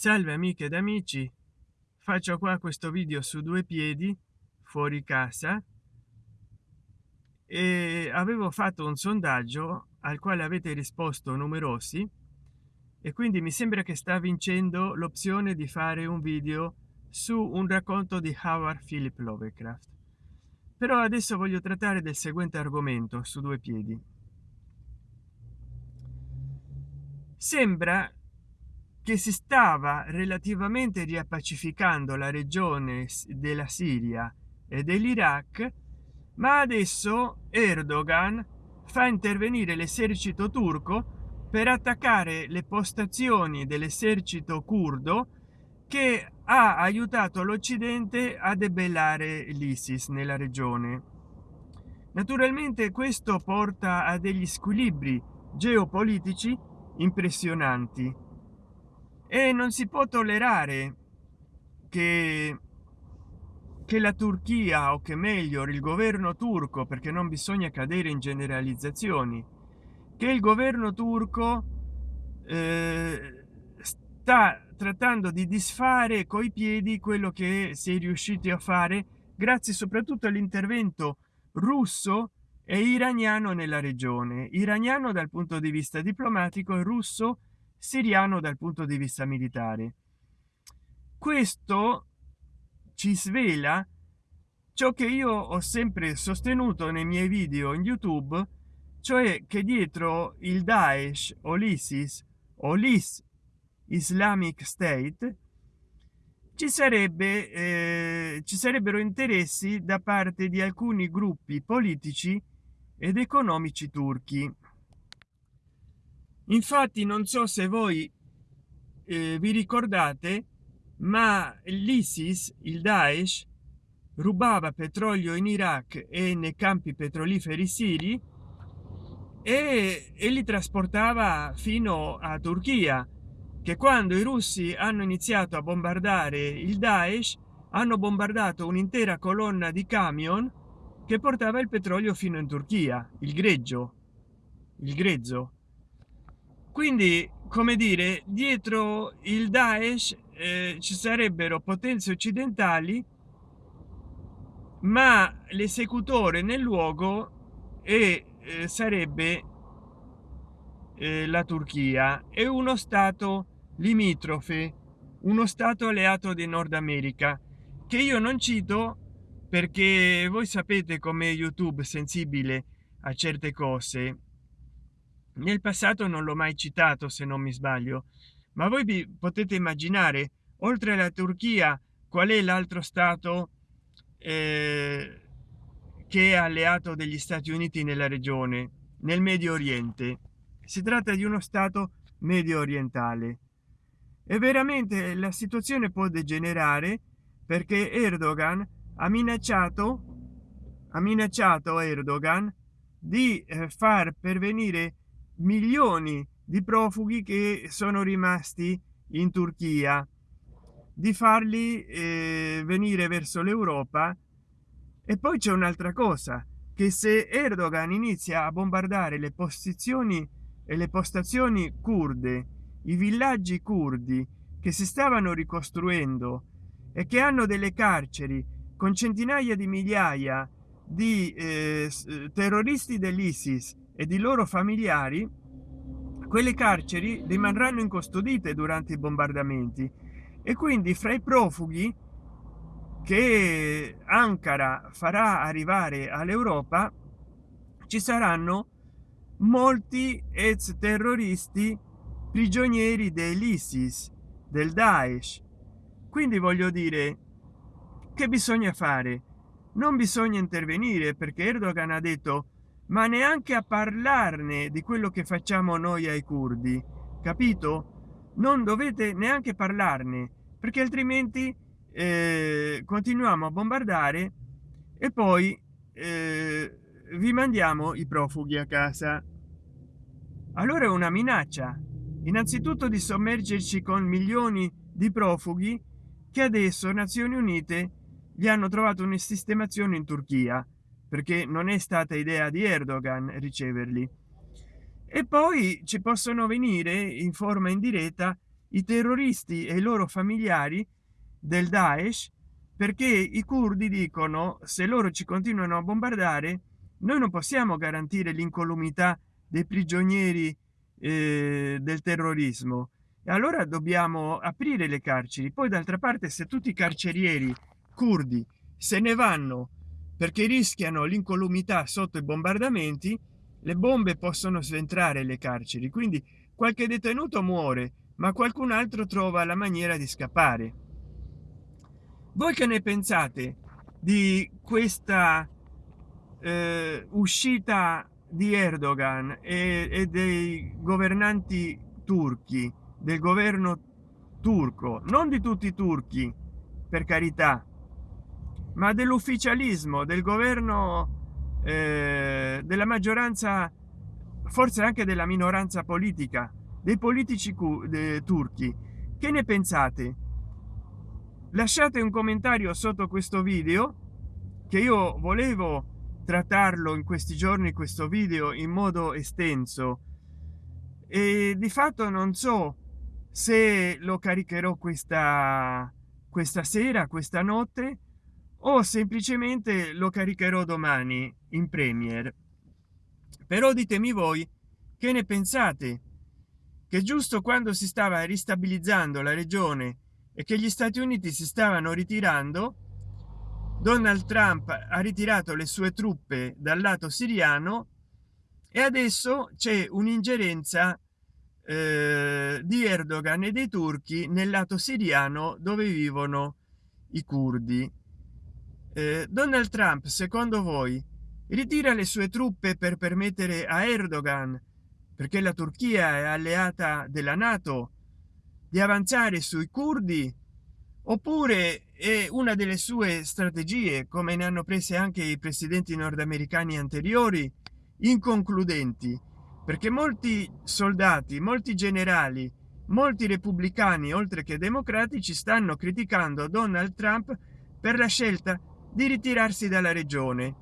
salve amiche ed amici. Faccio qua questo video su due piedi fuori casa. E avevo fatto un sondaggio al quale avete risposto numerosi. E quindi mi sembra che sta vincendo l'opzione di fare un video su un racconto di Howard Philip Lovecraft. Però adesso voglio trattare del seguente argomento su due piedi. Sembra che si stava relativamente riappacificando la regione della siria e dell'iraq ma adesso erdogan fa intervenire l'esercito turco per attaccare le postazioni dell'esercito curdo che ha aiutato l'occidente a debellare l'isis nella regione. Naturalmente questo porta a degli squilibri geopolitici impressionanti e non si può tollerare che che la turchia o che meglio il governo turco perché non bisogna cadere in generalizzazioni che il governo turco eh, sta trattando di disfare coi piedi quello che si è riusciti a fare grazie soprattutto all'intervento russo e iraniano nella regione. Iraniano dal punto di vista diplomatico e russo siriano dal punto di vista militare. Questo ci svela ciò che io ho sempre sostenuto nei miei video in youtube cioè che dietro il daesh o l'isis o l'is islamic state ci sarebbe eh, ci sarebbero interessi da parte di alcuni gruppi politici ed economici turchi infatti non so se voi eh, vi ricordate ma l'isis il daesh rubava petrolio in iraq e nei campi petroliferi siri e, e li trasportava fino a turchia che quando i russi hanno iniziato a bombardare il daesh hanno bombardato un'intera colonna di camion che portava il petrolio fino in turchia il greggio il grezzo quindi come dire dietro il daesh eh, ci sarebbero potenze occidentali ma l'esecutore nel luogo e eh, sarebbe eh, la turchia. È uno stato limitrofe uno stato alleato di nord america che io non cito perché voi sapete come youtube sensibile a certe cose nel passato non l'ho mai citato se non mi sbaglio. Ma voi vi potete immaginare oltre alla turchia qual è l'altro stato eh, che è alleato degli stati uniti nella regione nel medio oriente? Si tratta di uno stato medio orientale. E veramente la situazione può degenerare perché erdogan ha minacciato ha minacciato erdogan di eh, far pervenire milioni di profughi che sono rimasti in turchia. Di farli eh, venire verso l'europa. E poi c'è un'altra cosa che se erdogan inizia a bombardare le posizioni e le postazioni kurde i villaggi curdi che si stavano ricostruendo e che hanno delle carceri con centinaia di migliaia di eh, terroristi dell'isis e di loro familiari quelle carceri rimarranno incustodite durante i bombardamenti. E quindi fra i profughi che ankara farà arrivare all'europa ci saranno molti ex terroristi prigionieri dell'isis del daesh. Quindi voglio dire che bisogna fare? Non bisogna intervenire perché erdogan ha detto ma neanche a parlarne di quello che facciamo noi ai curdi capito? Non dovete neanche parlarne perché altrimenti eh, continuiamo a bombardare e poi eh, vi mandiamo i profughi a casa. Allora è una minaccia innanzitutto di sommergerci con milioni di profughi che adesso nazioni unite gli hanno trovato una sistemazione in turchia perché non è stata idea di erdogan riceverli. E poi ci possono venire in forma indiretta i terroristi e i loro familiari del daesh perché i curdi dicono se loro ci continuano a bombardare noi non possiamo garantire l'incolumità dei prigionieri eh, del terrorismo. E allora dobbiamo aprire le carceri. Poi d'altra parte se tutti i carcerieri curdi se ne vanno perché rischiano l'incolumità sotto i bombardamenti le bombe possono sventrare le carceri quindi qualche detenuto muore ma qualcun altro trova la maniera di scappare. Voi che ne pensate di questa eh, uscita di erdogan e, e dei governanti turchi del governo turco? Non di tutti i turchi per carità ma dell'ufficialismo del governo eh, della maggioranza forse anche della minoranza politica dei politici de, turchi. Che ne pensate? Lasciate un commentario sotto questo video che io volevo trattarlo in questi giorni questo video in modo estenso. E di fatto non so se lo caricherò questa questa sera questa notte o semplicemente lo caricherò domani in premier. Però ditemi voi che ne pensate? Che giusto quando si stava ristabilizzando la regione e che gli stati uniti si stavano ritirando? Donald trump ha ritirato le sue truppe dal lato siriano e adesso c'è un'ingerenza eh, di erdogan e dei turchi nel lato siriano dove vivono i curdi eh, donald trump secondo voi ritira le sue truppe per permettere a erdogan perché la turchia è alleata della nato di avanzare sui curdi? Oppure è una delle sue strategie come ne hanno prese anche i presidenti nordamericani anteriori inconcludenti? Perché molti soldati molti generali molti repubblicani oltre che democratici stanno criticando donald trump per la scelta di ritirarsi dalla regione.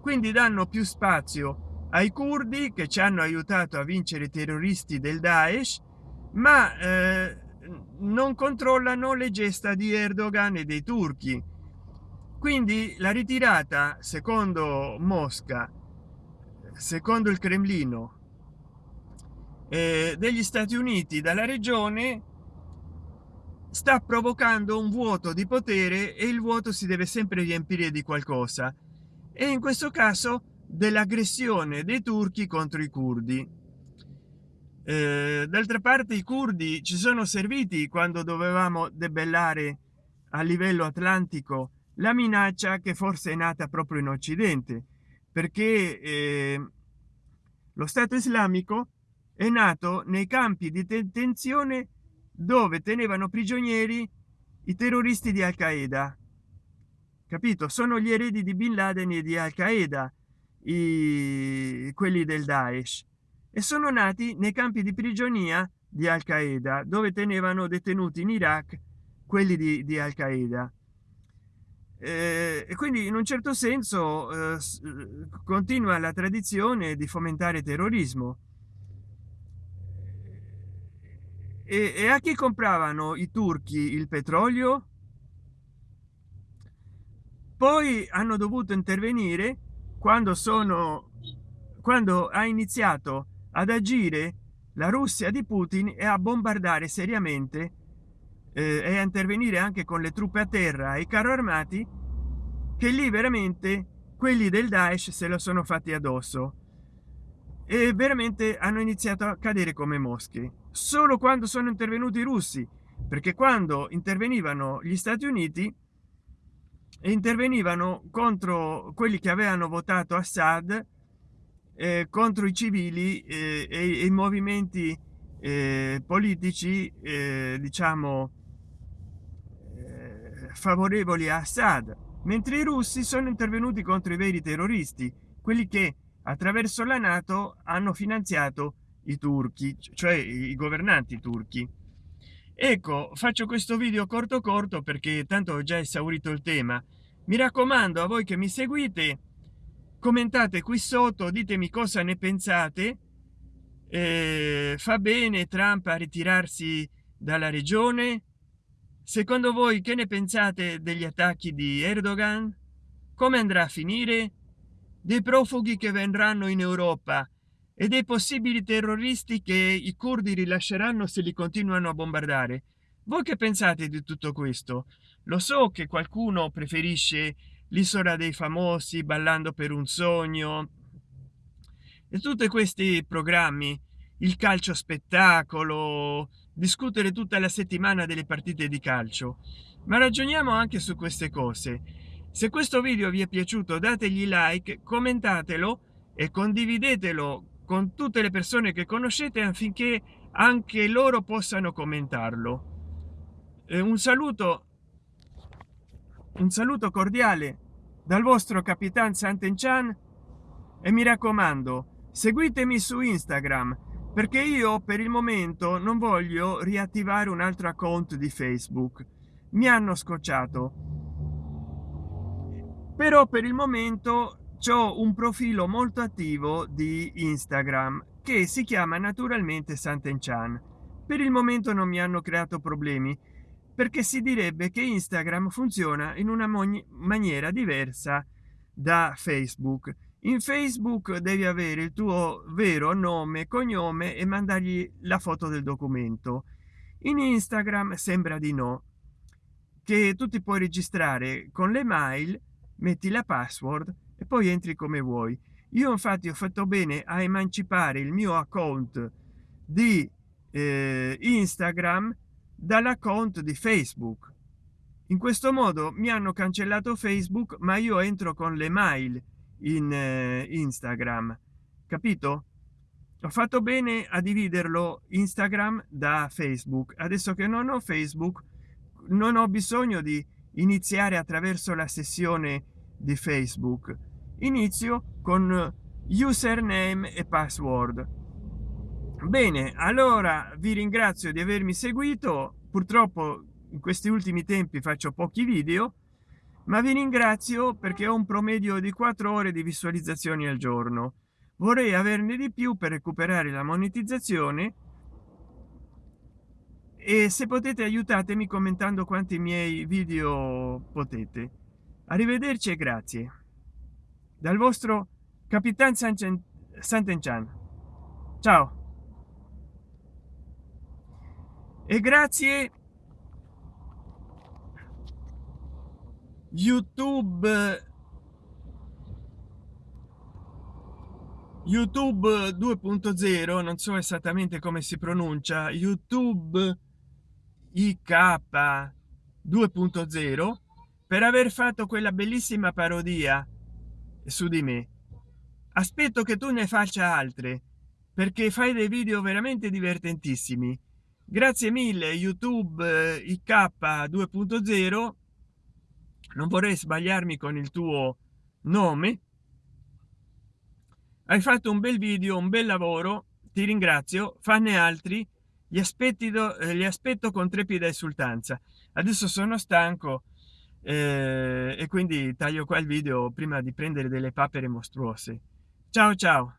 Quindi danno più spazio ai curdi che ci hanno aiutato a vincere i terroristi del daesh ma eh, non controllano le gesta di erdogan e dei turchi. Quindi la ritirata secondo mosca secondo il cremlino eh, degli stati uniti dalla regione sta provocando un vuoto di potere e il vuoto si deve sempre riempire di qualcosa. E in questo caso dell'aggressione dei turchi contro i curdi. Eh, d'altra parte i curdi ci sono serviti quando dovevamo debellare a livello atlantico la minaccia che forse è nata proprio in occidente perché eh, lo stato islamico è nato nei campi di detenzione dove tenevano prigionieri i terroristi di al qaeda capito? Sono gli eredi di bin laden e di al qaeda i quelli del daesh. E sono nati nei campi di prigionia di al qaeda dove tenevano detenuti in iraq quelli di, di al qaeda eh, e quindi in un certo senso eh, continua la tradizione di fomentare terrorismo e, e a chi compravano i turchi il petrolio? Poi hanno dovuto intervenire quando sono quando ha iniziato ad agire la russia di putin e a bombardare seriamente eh, e a intervenire anche con le truppe a terra e i carro armati che lì veramente quelli del daesh se lo sono fatti addosso e veramente hanno iniziato a cadere come mosche solo quando sono intervenuti i russi perché quando intervenivano gli stati uniti intervenivano contro quelli che avevano votato assad eh, contro i civili eh, e i movimenti eh, politici eh, diciamo eh, favorevoli a Assad. Mentre i russi sono intervenuti contro i veri terroristi quelli che attraverso la nato hanno finanziato i turchi cioè i governanti turchi. Ecco faccio questo video corto corto perché tanto ho già esaurito il tema. Mi raccomando a voi che mi seguite commentate qui sotto ditemi cosa ne pensate. Eh, fa bene trump a ritirarsi dalla regione. Secondo voi che ne pensate degli attacchi di erdogan? Come andrà a finire dei profughi che vendranno in europa e dei possibili terroristi che i curdi rilasceranno se li continuano a bombardare. Voi che pensate di tutto questo? Lo so che qualcuno preferisce l'isola dei famosi ballando per un sogno e tutti questi programmi il calcio spettacolo discutere tutta la settimana delle partite di calcio. Ma ragioniamo anche su queste cose se questo video vi è piaciuto dategli like commentatelo e condividetelo con tutte le persone che conoscete affinché anche loro possano commentarlo. Un saluto un saluto cordiale dal vostro capitan Sant'Enchan e mi raccomando seguitemi su Instagram perché io per il momento non voglio riattivare un altro account di Facebook. Mi hanno scocciato però per il momento ho un profilo molto attivo di Instagram che si chiama naturalmente Sant'Enchan. Per il momento non mi hanno creato problemi perché si direbbe che instagram funziona in una maniera diversa da facebook. In facebook devi avere il tuo vero nome cognome e mandargli la foto del documento. In instagram sembra di no. Che tu ti puoi registrare con le mail metti la password e poi entri come vuoi. Io infatti ho fatto bene a emancipare il mio account di eh, instagram dall'account di facebook. In questo modo mi hanno cancellato facebook ma io entro con le mail in eh, instagram. Capito? Ho fatto bene a dividerlo instagram da facebook. Adesso che non ho facebook non ho bisogno di iniziare attraverso la sessione di facebook. Inizio con username e password. Bene allora vi ringrazio di avermi seguito. Purtroppo in questi ultimi tempi faccio pochi video ma vi ringrazio perché ho un promedio di 4 ore di visualizzazioni al giorno. Vorrei averne di più per recuperare la monetizzazione e se potete aiutatemi commentando quanti miei video potete. Arrivederci e grazie. Dal vostro capitan Sant'Enchan. Ciao. E grazie. Youtube. Youtube 2.0 non so esattamente come si pronuncia. Youtube ik 2.0 per aver fatto quella bellissima parodia su di me. Aspetto che tu ne faccia altre perché fai dei video veramente divertentissimi. Grazie mille youtube ik 2.0 non vorrei sbagliarmi con il tuo nome. Hai fatto un bel video un bel lavoro ti ringrazio fanne altri gli aspetti eh, aspetto con trepida esultanza. Adesso sono stanco eh, e quindi taglio qua il video prima di prendere delle papere mostruose. Ciao ciao